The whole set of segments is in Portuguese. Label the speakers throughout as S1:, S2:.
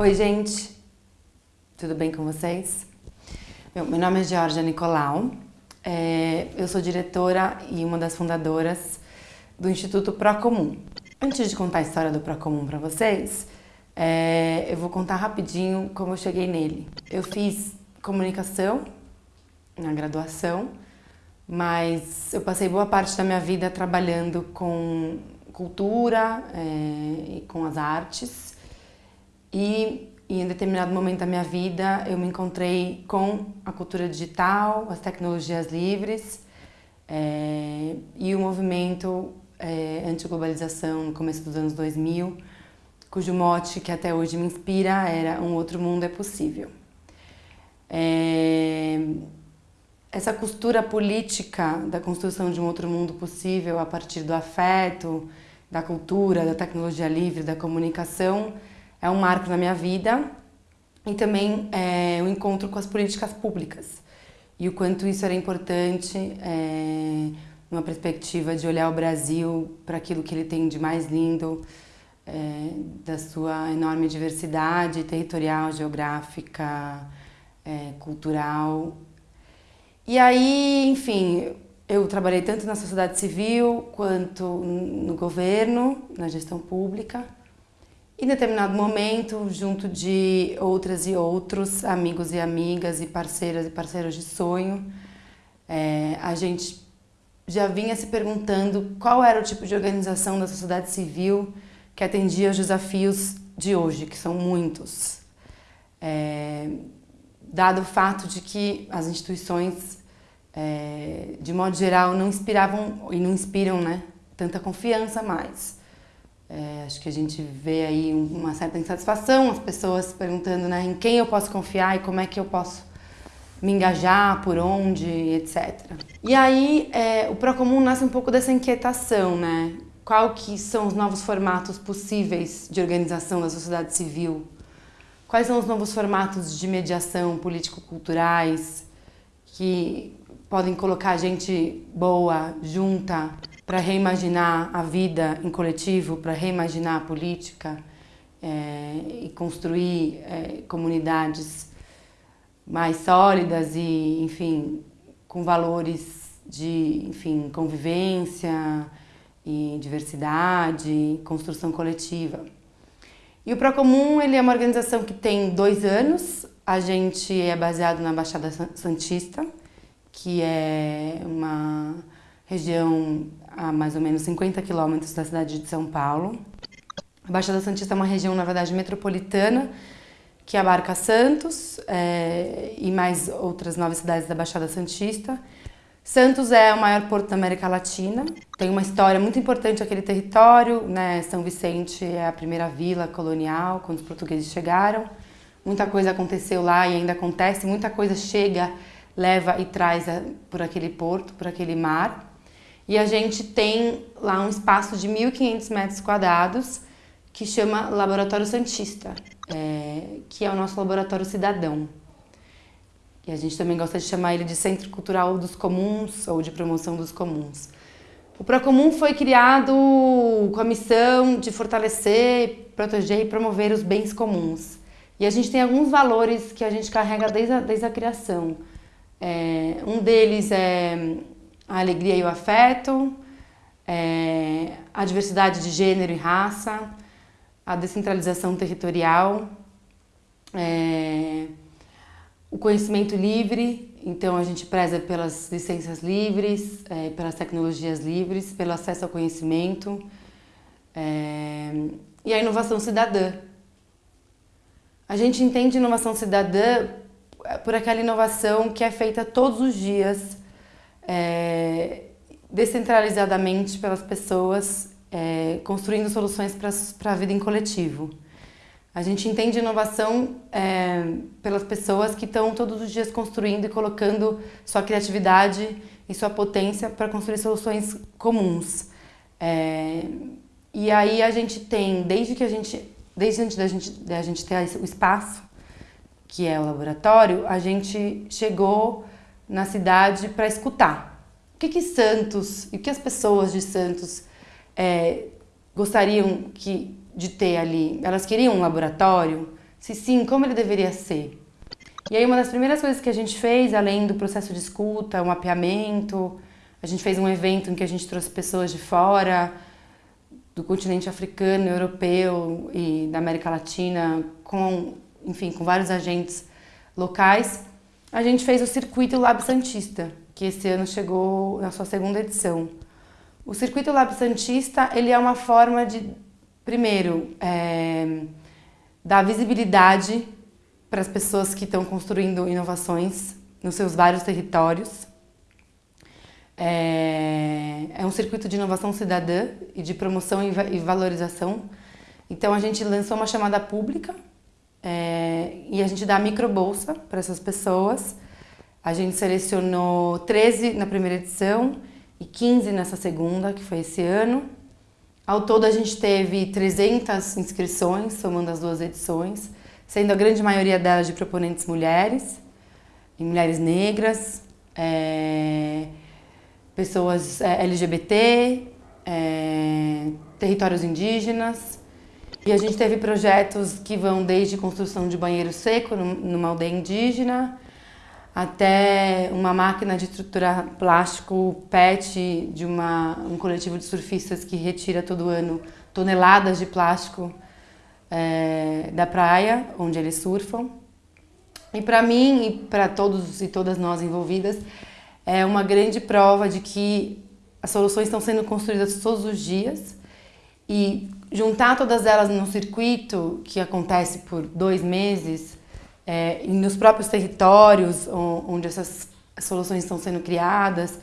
S1: Oi, gente. Tudo bem com vocês? Meu, meu nome é Georgia Nicolau. É, eu sou diretora e uma das fundadoras do Instituto Procomum. Antes de contar a história do Procomum para vocês, é, eu vou contar rapidinho como eu cheguei nele. Eu fiz comunicação na graduação, mas eu passei boa parte da minha vida trabalhando com cultura é, e com as artes. E, e em determinado momento da minha vida eu me encontrei com a cultura digital, as tecnologias livres é, e o movimento é, anti-globalização no começo dos anos 2000, cujo mote que até hoje me inspira era Um Outro Mundo é Possível. É, essa costura política da construção de um outro mundo possível a partir do afeto, da cultura, da tecnologia livre, da comunicação, é um marco na minha vida e também é, um encontro com as políticas públicas e o quanto isso era importante é, numa perspectiva de olhar o Brasil para aquilo que ele tem de mais lindo, é, da sua enorme diversidade territorial, geográfica, é, cultural. E aí, enfim, eu trabalhei tanto na sociedade civil quanto no governo, na gestão pública. Em determinado momento, junto de outras e outros amigos e amigas e parceiras e parceiros de sonho, é, a gente já vinha se perguntando qual era o tipo de organização da sociedade civil que atendia aos desafios de hoje, que são muitos. É, dado o fato de que as instituições, é, de modo geral, não inspiravam e não inspiram né, tanta confiança mais. É, acho que a gente vê aí uma certa insatisfação, as pessoas perguntando né, em quem eu posso confiar e como é que eu posso me engajar, por onde, etc. E aí é, o Procomum nasce um pouco dessa inquietação, né? Qual que são os novos formatos possíveis de organização da sociedade civil? Quais são os novos formatos de mediação político-culturais que podem colocar gente boa, junta, para reimaginar a vida em coletivo, para reimaginar a política é, e construir é, comunidades mais sólidas e, enfim, com valores de, enfim, convivência e diversidade, construção coletiva. E o Procomum, ele é uma organização que tem dois anos, a gente é baseado na Baixada Santista, que é uma região a mais ou menos 50 quilômetros da cidade de São Paulo. A Baixada Santista é uma região, na verdade, metropolitana, que abarca Santos é, e mais outras nove cidades da Baixada Santista. Santos é o maior porto da América Latina, tem uma história muito importante aquele território, né? São Vicente é a primeira vila colonial, quando os portugueses chegaram. Muita coisa aconteceu lá e ainda acontece, muita coisa chega, leva e traz por aquele porto, por aquele mar. E a gente tem lá um espaço de 1.500 metros quadrados que chama Laboratório Santista, é, que é o nosso laboratório cidadão. E a gente também gosta de chamar ele de Centro Cultural dos Comuns ou de Promoção dos Comuns. O Procomum foi criado com a missão de fortalecer, proteger e promover os bens comuns. E a gente tem alguns valores que a gente carrega desde a, desde a criação. É, um deles é a alegria e o afeto, é, a diversidade de gênero e raça, a descentralização territorial, é, o conhecimento livre, então a gente preza pelas licenças livres, é, pelas tecnologias livres, pelo acesso ao conhecimento é, e a inovação cidadã. A gente entende inovação cidadã por aquela inovação que é feita todos os dias é, descentralizadamente pelas pessoas, é, construindo soluções para a vida em coletivo. A gente entende inovação é, pelas pessoas que estão todos os dias construindo e colocando sua criatividade e sua potência para construir soluções comuns. É, e aí a gente tem, desde que a gente, desde antes da gente, da gente ter o espaço, que é o laboratório, a gente chegou na cidade para escutar. O que, que Santos e o que as pessoas de Santos é, gostariam que, de ter ali? Elas queriam um laboratório? Se sim, como ele deveria ser? E aí uma das primeiras coisas que a gente fez, além do processo de escuta, o mapeamento, a gente fez um evento em que a gente trouxe pessoas de fora, do continente africano, europeu e da América Latina, com, enfim, com vários agentes locais. A gente fez o circuito Lab Santista, que esse ano chegou na sua segunda edição. O circuito Lab Santista, ele é uma forma de, primeiro, é, dar visibilidade para as pessoas que estão construindo inovações nos seus vários territórios. É, é um circuito de inovação cidadã e de promoção e valorização. Então a gente lançou uma chamada pública é, e a gente dá microbolsa para essas pessoas. A gente selecionou 13 na primeira edição e 15 nessa segunda, que foi esse ano. Ao todo a gente teve 300 inscrições, somando as duas edições sendo a grande maioria delas de proponentes mulheres, e mulheres negras, é, pessoas é, LGBT, é, territórios indígenas. E a gente teve projetos que vão desde construção de banheiro seco numa aldeia indígena, até uma máquina de estruturar plástico PET de uma, um coletivo de surfistas que retira todo ano toneladas de plástico é, da praia, onde eles surfam. E para mim e para todos e todas nós envolvidas, é uma grande prova de que as soluções estão sendo construídas todos os dias e juntar todas elas num circuito que acontece por dois meses é, nos próprios territórios onde essas soluções estão sendo criadas,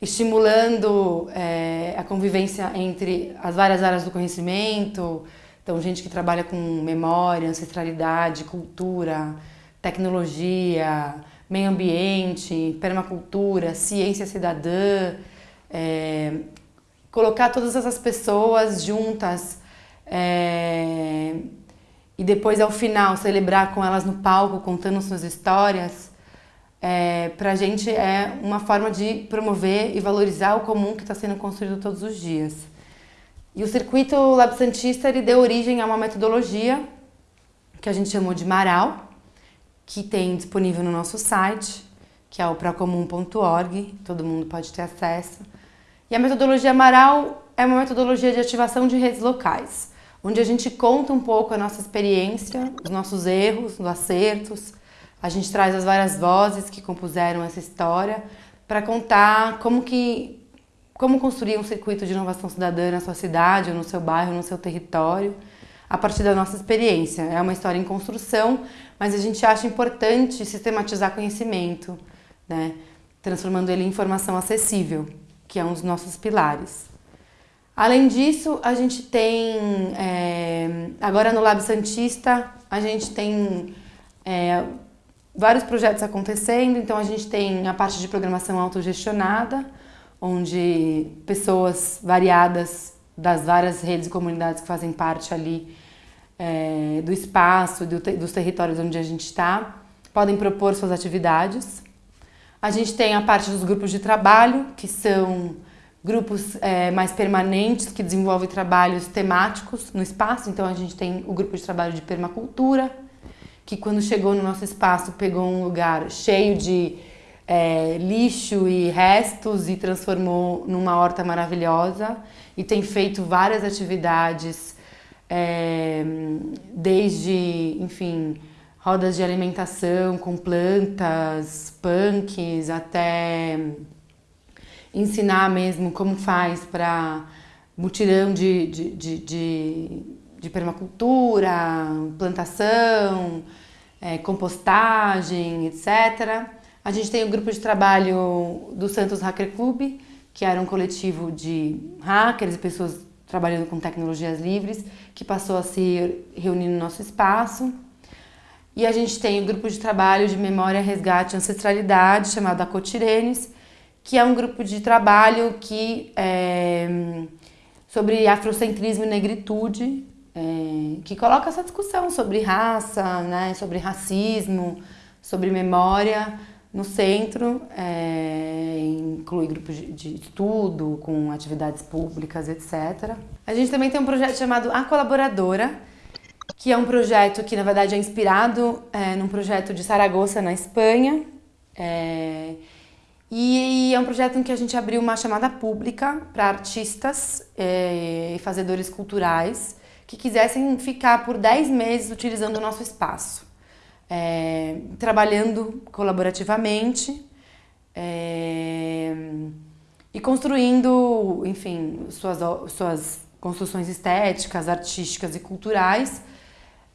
S1: estimulando é, a convivência entre as várias áreas do conhecimento, então, gente que trabalha com memória, ancestralidade, cultura, tecnologia, meio ambiente, permacultura, ciência cidadã, é, colocar todas essas pessoas juntas é, e depois ao final celebrar com elas no palco, contando suas histórias, é, para a gente é uma forma de promover e valorizar o comum que está sendo construído todos os dias. E o circuito Lab Santista ele deu origem a uma metodologia que a gente chamou de Maral, que tem disponível no nosso site, que é o procomum.org, todo mundo pode ter acesso. E a metodologia Maral é uma metodologia de ativação de redes locais, onde a gente conta um pouco a nossa experiência, os nossos erros, os acertos. A gente traz as várias vozes que compuseram essa história para contar como que como construir um circuito de inovação cidadã na sua cidade, no seu bairro, no seu território, a partir da nossa experiência. É uma história em construção, mas a gente acha importante sistematizar conhecimento, né? transformando ele em informação acessível, que é um dos nossos pilares. Além disso, a gente tem, é, agora no Lab Santista, a gente tem é, vários projetos acontecendo, então a gente tem a parte de programação autogestionada, onde pessoas variadas das várias redes e comunidades que fazem parte ali é, do espaço, do, dos territórios onde a gente está, podem propor suas atividades. A gente tem a parte dos grupos de trabalho, que são grupos é, mais permanentes, que desenvolvem trabalhos temáticos no espaço. Então a gente tem o grupo de trabalho de permacultura, que quando chegou no nosso espaço pegou um lugar cheio de é, lixo e restos e transformou numa horta maravilhosa e tem feito várias atividades, é, desde, enfim, rodas de alimentação com plantas, punks, até ensinar mesmo como faz para mutirão de, de, de, de, de permacultura, plantação, é, compostagem, etc. A gente tem o grupo de trabalho do Santos Hacker Club, que era um coletivo de hackers e pessoas trabalhando com tecnologias livres, que passou a se reunir no nosso espaço. E a gente tem o grupo de trabalho de memória, resgate e ancestralidade, chamado Acotirenes, que é um grupo de trabalho que é, sobre afrocentrismo e negritude, é, que coloca essa discussão sobre raça, né, sobre racismo, sobre memória, no centro, é, inclui grupos de, de estudo, com atividades públicas, etc. A gente também tem um projeto chamado A Colaboradora, que é um projeto que na verdade é inspirado é, num projeto de Saragoça, na Espanha. É, e, e, é um projeto em que a gente abriu uma chamada pública para artistas é, e fazedores culturais que quisessem ficar por 10 meses utilizando o nosso espaço, é, trabalhando colaborativamente é, e construindo, enfim, suas, suas construções estéticas, artísticas e culturais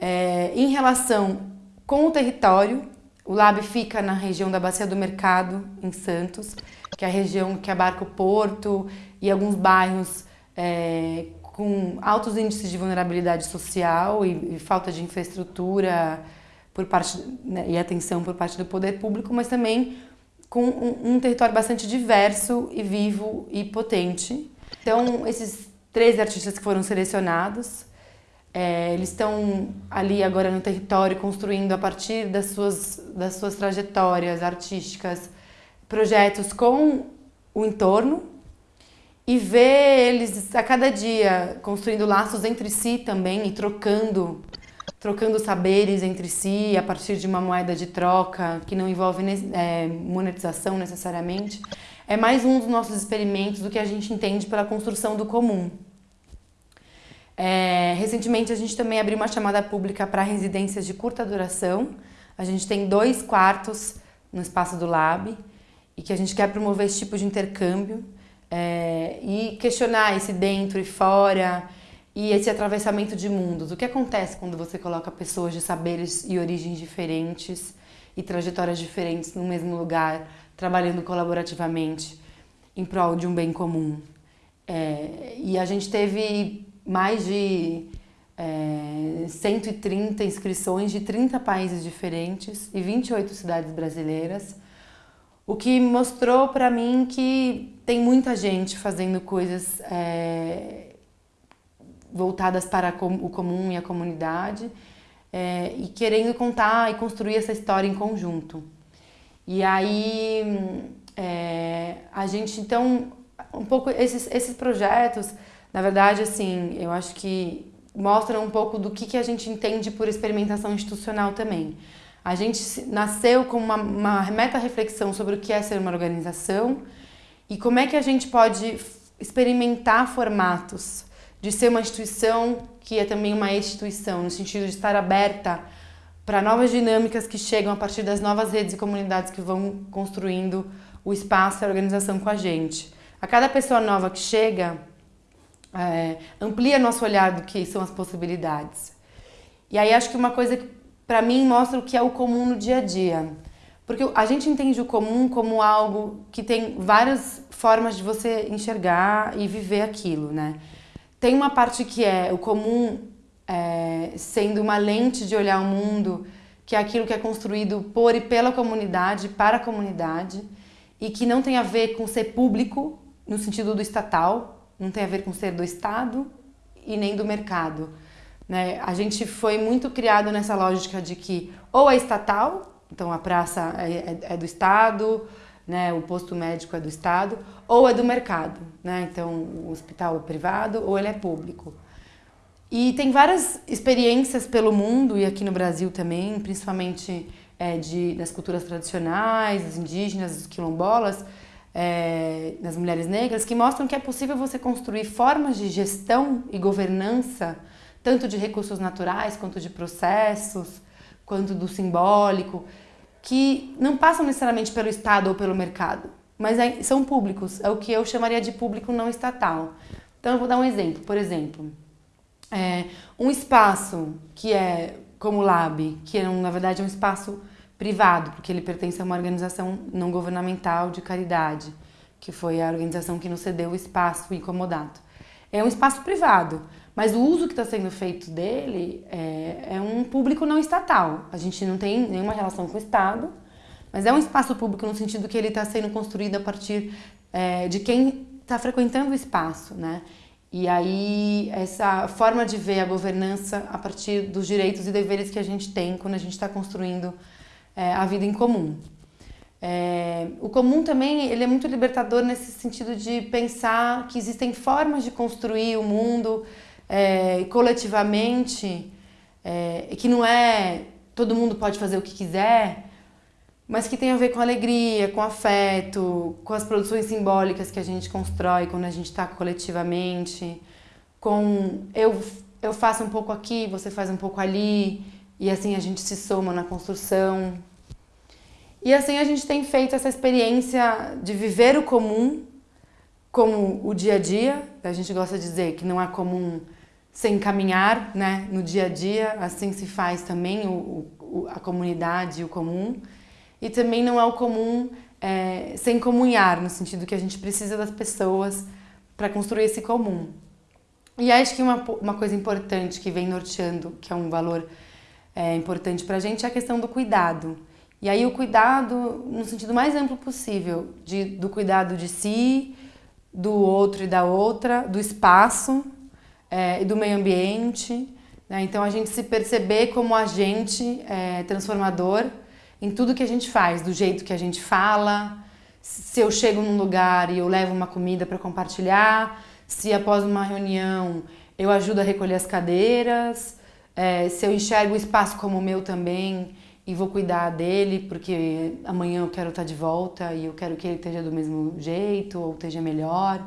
S1: é, em relação com o território. O Lab fica na região da Bacia do Mercado, em Santos, que é a região que abarca o porto e alguns bairros é, com altos índices de vulnerabilidade social e, e falta de infraestrutura por parte né, e atenção por parte do poder público, mas também com um, um, território bastante diverso e vivo e potente. Então, esses três artistas que foram selecionados, é, eles estão ali agora no território construindo a partir das suas, das suas trajetórias artísticas projetos com o entorno, e ver eles a cada dia construindo laços entre si também e trocando trocando saberes entre si a partir de uma moeda de troca que não envolve é, monetização necessariamente, é mais um dos nossos experimentos do que a gente entende pela construção do comum. É, recentemente a gente também abriu uma chamada pública para residências de curta duração. A gente tem dois quartos no espaço do Lab e que a gente quer promover esse tipo de intercâmbio é, e questionar esse dentro e fora e esse atravessamento de mundos. O que acontece quando você coloca pessoas de saberes e origens diferentes e trajetórias diferentes no mesmo lugar, trabalhando colaborativamente em prol de um bem comum? É, e a gente teve mais de é, 130 inscrições de 30 países diferentes e 28 cidades brasileiras o que mostrou para mim que tem muita gente fazendo coisas é, voltadas para o comum e a comunidade é, e querendo contar e construir essa história em conjunto. E aí é, a gente então um pouco esses, esses projetos, na verdade assim, eu acho que mostram um pouco do que, que a gente entende por experimentação institucional também. A gente nasceu com uma, uma meta-reflexão sobre o que é ser uma organização e como é que a gente pode experimentar formatos de ser uma instituição que é também uma instituição, no sentido de estar aberta para novas dinâmicas que chegam a partir das novas redes e comunidades que vão construindo o espaço e a organização com a gente. A cada pessoa nova que chega, é, amplia nosso olhar do que são as possibilidades. E aí acho que uma coisa que para mim mostra o que é o comum no dia a dia. Porque a gente entende o comum como algo que tem várias formas de você enxergar e viver aquilo, né? Tem uma parte que é o comum é, sendo uma lente de olhar o mundo, que é aquilo que é construído por e pela comunidade, para a comunidade, e que não tem a ver com ser público, no sentido do estatal, não tem a ver com ser do Estado e nem do mercado. Né? A gente foi muito criado nessa lógica de que ou é estatal, então a praça é, é, é do Estado, né? o posto médico é do Estado, ou é do mercado. Né? Então o hospital é privado ou ele é público. E tem várias experiências pelo mundo e aqui no Brasil também, principalmente é, de, das culturas tradicionais, dos indígenas, dos quilombolas, é, das mulheres negras, que mostram que é possível você construir formas de gestão e governança tanto de recursos naturais quanto de processos, quanto do simbólico, que não passam necessariamente pelo Estado ou pelo mercado, mas é, são públicos, é o que eu chamaria de público não estatal. Então eu vou dar um exemplo, por exemplo, é, um espaço que é como o Lab, que é, na verdade é um espaço privado, porque ele pertence a uma organização não governamental de caridade, que foi a organização que nos cedeu o espaço incomodado. É um espaço privado, mas o uso que está sendo feito dele é, é, um público não estatal. A gente não tem nenhuma relação com o Estado, mas é um espaço público no sentido que ele está sendo construído a partir é, de quem está frequentando o espaço, né? E aí essa forma de ver a governança a partir dos direitos e deveres que a gente tem quando a gente está construindo é, a vida em comum. É, o comum também ele é muito libertador nesse sentido de pensar que existem formas de construir o mundo é, coletivamente é, que não é todo mundo pode fazer o que quiser, mas que tem a ver com alegria, com afeto, com as produções simbólicas que a gente constrói quando a gente está coletivamente, com eu, eu faço um pouco aqui, você faz um pouco ali, e assim a gente se soma na construção. E assim a gente tem feito essa experiência de viver o comum como o dia a dia, a gente gosta de dizer que não é comum sem caminhar né, no dia a dia, assim se faz também o, o, a comunidade, o comum. E também não é o comum é, sem comunhar, no sentido que a gente precisa das pessoas para construir esse comum. E acho que uma, uma coisa importante que vem norteando, que é um valor é, importante para a gente, é a questão do cuidado. E aí o cuidado no sentido mais amplo possível, de, do cuidado de si, do outro e da outra, do espaço é, e do meio ambiente. Né? Então a gente se perceber como agente é, transformador em tudo que a gente faz, do jeito que a gente fala, se eu chego num lugar e eu levo uma comida para compartilhar, se após uma reunião eu ajudo a recolher as cadeiras, é, se eu enxergo o espaço como o meu também e vou cuidar dele porque amanhã eu quero estar de volta e eu quero que ele esteja do mesmo jeito ou esteja melhor.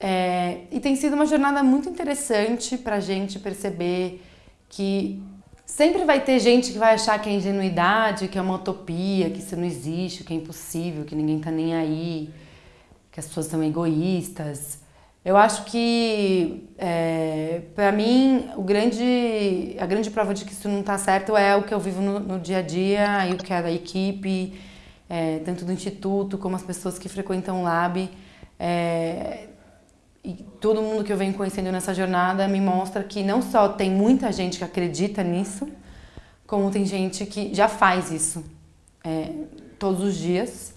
S1: É, e tem sido uma jornada muito interessante para a gente perceber que Sempre vai ter gente que vai achar que é ingenuidade, que é uma utopia, que isso não existe, que é impossível, que ninguém tá nem aí, que as pessoas são egoístas. Eu acho que, é, para mim, o grande, a grande prova de que isso não está certo é o que eu vivo no, no, dia a dia e o que é da equipe, é, tanto do Instituto como as pessoas que frequentam o Lab. É, e todo mundo que eu venho conhecendo nessa jornada me mostra que não só tem muita gente que acredita nisso, como tem gente que já faz isso é, todos os dias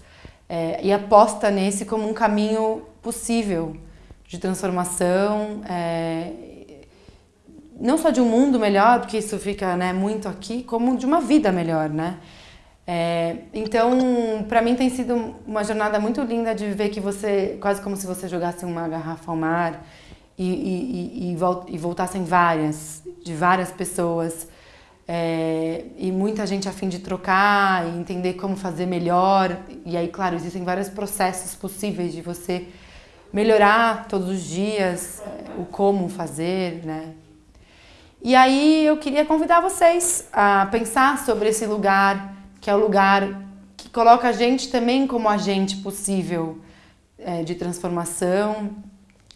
S1: é, e aposta nesse como um caminho possível de transformação, é, não só de um mundo melhor, porque isso fica né, muito aqui, como de uma vida melhor, né? É, então, para mim tem sido uma jornada muito linda de ver que você, quase como se você jogasse uma garrafa ao mar e, e, e, e voltassem várias, de várias pessoas, é, e muita gente a fim de trocar e entender como fazer melhor. E aí, claro, existem vários processos possíveis de você melhorar todos os dias o como fazer, né? E aí eu queria convidar vocês a pensar sobre esse lugar que é o lugar que coloca a gente também como agente possível é, de transformação,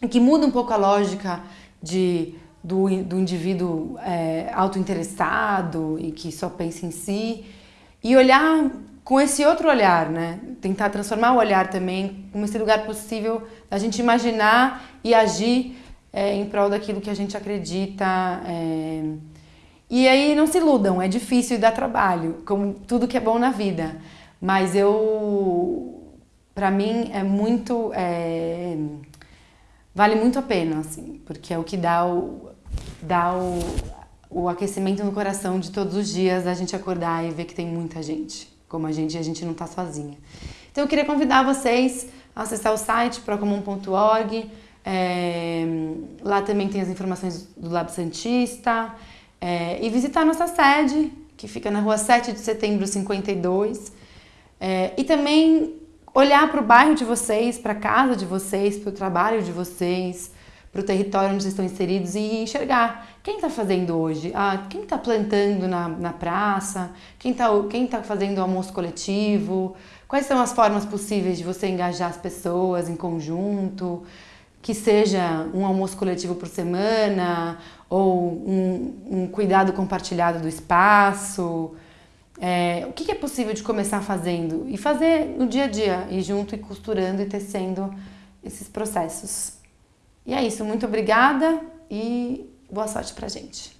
S1: e que muda um pouco a lógica de, do, do indivíduo é, autointeressado e que só pensa em si, e olhar com esse outro olhar, né? Tentar transformar o olhar também como esse lugar possível da gente imaginar e agir é, em prol daquilo que a gente acredita. É, e aí não se iludam, é difícil e dá trabalho, como tudo que é bom na vida. Mas eu, para mim, é muito, é, vale muito a pena, assim, porque é o que dá o, dá o, o aquecimento no coração de todos os dias, a gente acordar e ver que tem muita gente, como a gente, a gente não está sozinha. Então eu queria convidar vocês a acessar o site procomum.org, é, lá também tem as informações do Lab Santista, é, e visitar nossa sede, que fica na rua 7 de setembro 52. É, e também olhar para o bairro de vocês, para a casa de vocês, para o trabalho de vocês, para o território onde estão inseridos e enxergar. Quem está fazendo hoje, ah, quem está plantando na, na praça, quem está quem tá fazendo almoço coletivo, quais são as formas possíveis de você engajar as pessoas em conjunto, que seja um almoço coletivo por semana ou um, um cuidado compartilhado do espaço. É, o que é possível de começar fazendo? E fazer no dia a dia, e junto e costurando e tecendo esses processos. E é isso, muito obrigada e boa sorte pra gente.